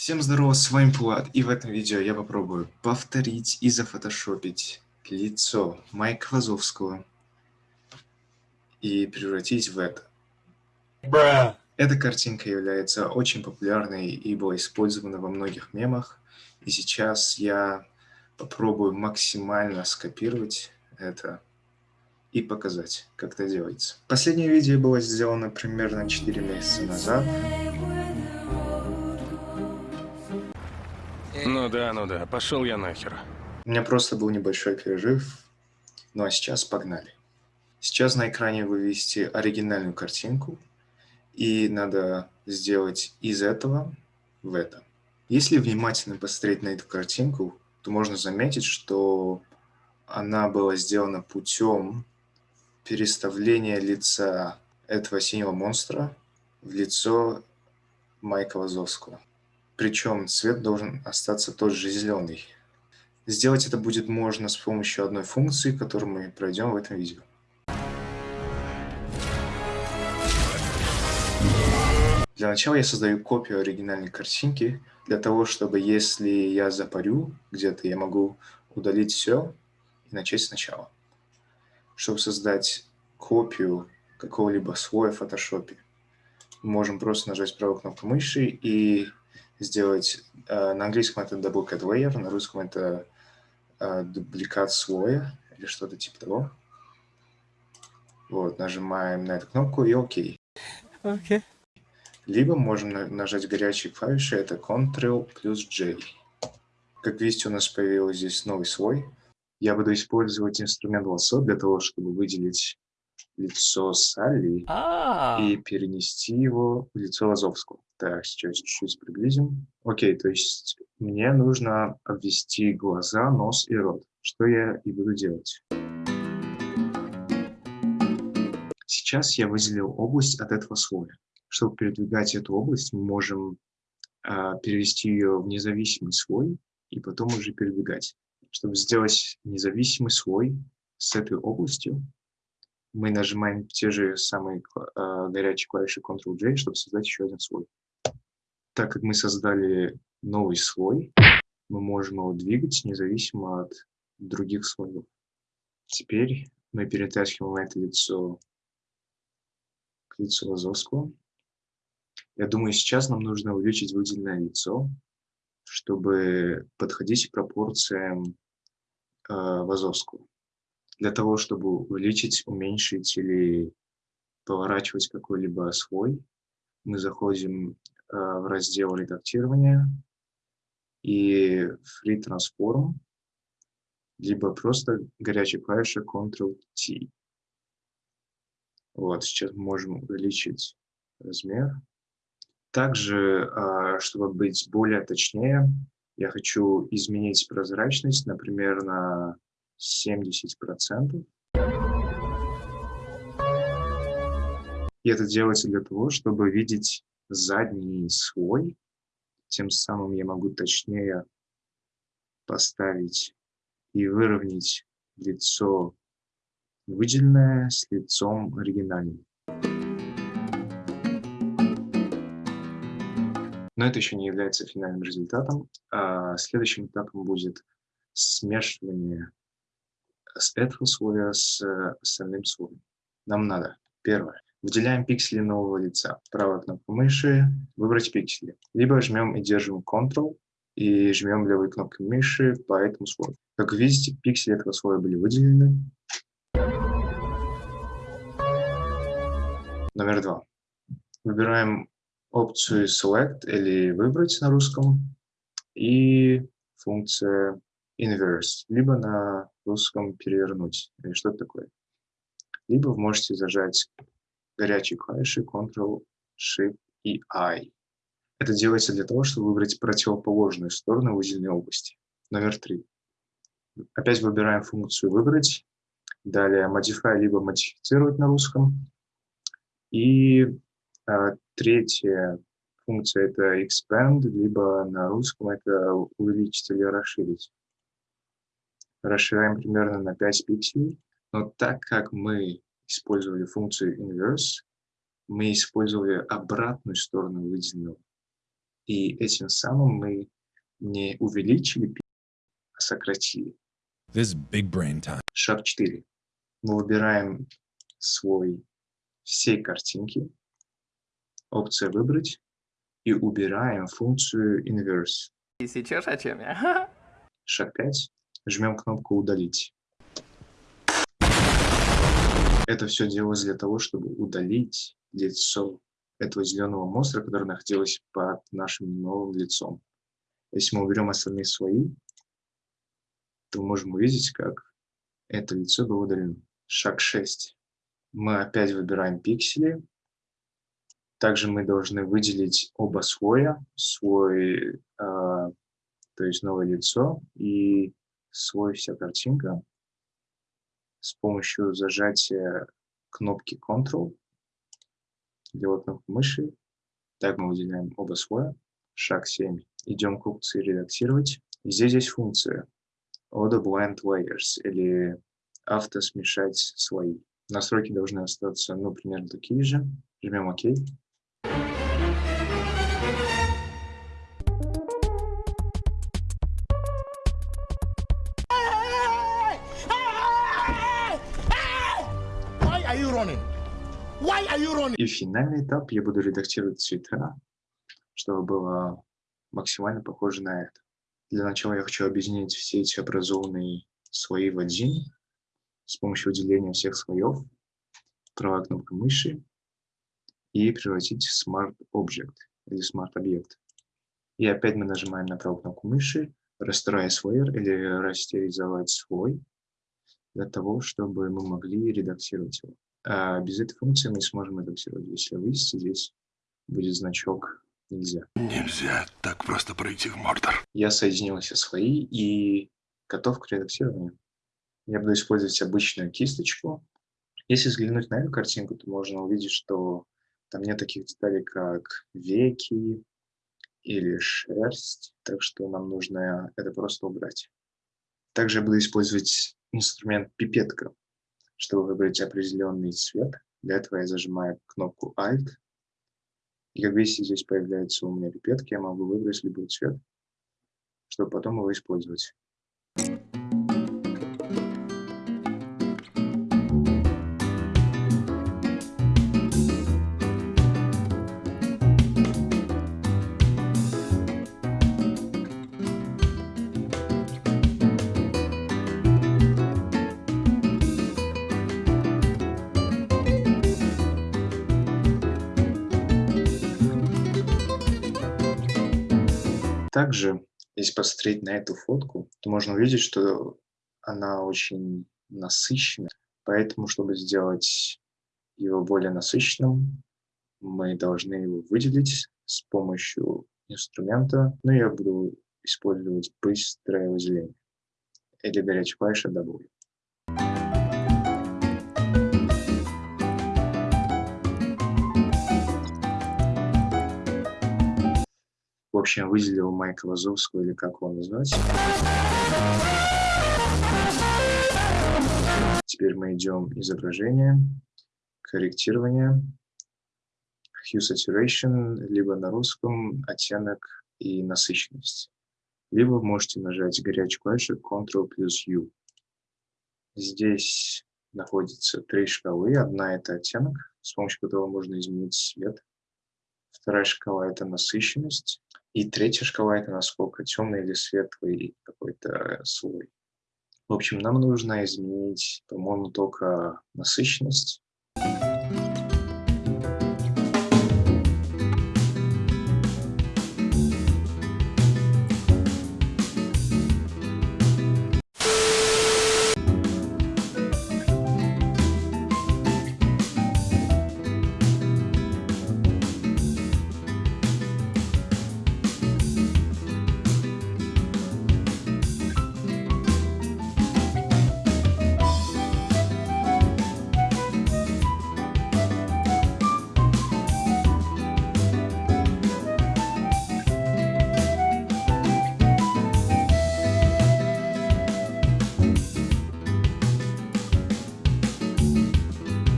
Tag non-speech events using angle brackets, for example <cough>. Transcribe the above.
Всем здорово, с вами Пулат, и в этом видео я попробую повторить и зафотошопить лицо Майка Вазовского и превратить в это. Бра. Эта картинка является очень популярной и была использована во многих мемах, и сейчас я попробую максимально скопировать это и показать, как это делается. Последнее видео было сделано примерно 4 месяца назад. Ну да, ну да, пошел я нахер. У меня просто был небольшой перерыв, ну а сейчас погнали. Сейчас на экране вы видите оригинальную картинку, и надо сделать из этого в это. Если внимательно посмотреть на эту картинку, то можно заметить, что она была сделана путем переставления лица этого синего монстра в лицо Майка Вазовского. Причем цвет должен остаться тот же зеленый. Сделать это будет можно с помощью одной функции, которую мы пройдем в этом видео. Для начала я создаю копию оригинальной картинки, для того, чтобы если я запарю где-то, я могу удалить все и начать сначала. Чтобы создать копию какого-либо слоя в мы можем просто нажать правую кнопку мыши и сделать, э, на английском это duplicate layer, на русском это э, дубликат слоя или что-то типа того. Вот, нажимаем на эту кнопку и ОК. Okay. Либо можем нажать горячие клавиши, это Ctrl плюс J. Как видите, у нас появился здесь новый слой. Я буду использовать инструмент лассо для того, чтобы выделить лицо Салли а. и перенести его в лицо Лазовского. Так, сейчас чуть-чуть приблизим. Окей, то есть мне нужно обвести глаза, нос и рот, что я и буду делать. Сейчас я выделил область от этого слоя. Чтобы передвигать эту область, мы можем э, перевести ее в независимый слой и потом уже передвигать. Чтобы сделать независимый слой с этой областью, мы нажимаем те же самые э, горячие клавиши Ctrl-J, чтобы создать еще один слой. Так как мы создали новый слой, мы можем его двигать независимо от других слоев. Теперь мы перетаскиваем это лицо к лицу Лазовского. Я думаю, сейчас нам нужно увеличить выделенное лицо, чтобы подходить к пропорциям э, Вазовского. Для того, чтобы увеличить, уменьшить или поворачивать какой-либо слой, мы заходим в раздел редактирования и Free Transform, либо просто горячая клавиша Ctrl-T. Вот, сейчас можем увеличить размер. Также, а, чтобы быть более точнее, я хочу изменить прозрачность, например, на 70%. И это делается для того, чтобы видеть задний слой. Тем самым я могу точнее поставить и выровнять лицо выделенное с лицом оригинальным. Но это еще не является финальным результатом. А следующим этапом будет смешивание с этого слоя с остальным слоем. Нам надо, первое, Выделяем пиксели нового лица. Правой кнопкой мыши выбрать пиксели. Либо жмем и держим Ctrl и жмем левой кнопкой мыши по этому слою. Как видите, пиксели этого слоя были выделены. Номер два. Выбираем опцию Select или Выбрать на русском и функция Inverse, либо на русском Перевернуть, или что-то такое. Либо вы можете зажать горячие клавиши Ctrl, Shift и I. Это делается для того, чтобы выбрать противоположную сторону выделенной области. Номер три. Опять выбираем функцию «Выбрать», далее «Modify» либо «Модифицировать» на русском. И а, третья функция – это «Expand», либо на русском это «Увеличить» или «Расширить». Расширяем примерно на 5 пикселей. Но так как мы использовали функцию inverse, мы использовали обратную сторону выделенного. И этим самым мы не увеличили, а сократили. This is big brain time. Шаг 4. Мы выбираем свой всей картинки, опция «Выбрать» и убираем функцию «Inverse». И сечешь, о чем я? <laughs> Шаг 5. Жмем кнопку «Удалить». Это все делалось для того, чтобы удалить лицо этого зеленого монстра, который находилось под нашим новым лицом. Если мы уберем остальные слои, то можем увидеть, как это лицо было удалено. Шаг 6. Мы опять выбираем пиксели. Также мы должны выделить оба слоя, свой, э, то есть новое лицо и свой вся картинка с помощью зажатия кнопки Ctrl, левой кнопкой мыши. Так мы выделяем оба слоя. Шаг 7. Идем к опции «Редактировать». И здесь есть функция Auto Blend Layers или автосмешать слои. Настройки должны остаться, ну, примерно такие же. Жмем ОК. И финальный этап я буду редактировать цвета, чтобы было максимально похоже на это. Для начала я хочу объединить все эти образованные слои в один с помощью выделения всех слоев, правая кнопка мыши и превратить в Smart Object или Smart объект. И опять мы нажимаем на правую кнопку мыши, растирая слой или растеризовать слой для того, чтобы мы могли редактировать его. А без этой функции мы не сможем редактировать. Если вы видите, здесь будет значок «Нельзя». Нельзя так просто пройти в Мордор. Я соединил все слои и готов к редактированию. Я буду использовать обычную кисточку. Если взглянуть на эту картинку, то можно увидеть, что там нет таких деталей, как веки или шерсть, так что нам нужно это просто убрать. Также я буду использовать инструмент пипетка, чтобы выбрать определенный цвет. Для этого я зажимаю кнопку Alt. И как видите, здесь появляется у меня пипетка, я могу выбрать любой цвет, чтобы потом его использовать. Также, если посмотреть на эту фотку, то можно увидеть, что она очень насыщенная. Поэтому, чтобы сделать его более насыщенным, мы должны его выделить с помощью инструмента. Ну, я буду использовать быстрое выделение или горячая клавиша W. В общем, выделил Майка Лазовского, или как его назвать. Теперь мы идем изображение, корректирование, hue saturation, либо на русском оттенок и насыщенность. Либо можете нажать горячую клавишу Ctrl плюс U. Здесь находится три шкалы. Одна – это оттенок, с помощью которого можно изменить цвет. Вторая шкала – это насыщенность. И третья шкала – это насколько темный или светлый какой-то слой. В общем, нам нужно изменить, по-моему, только насыщенность.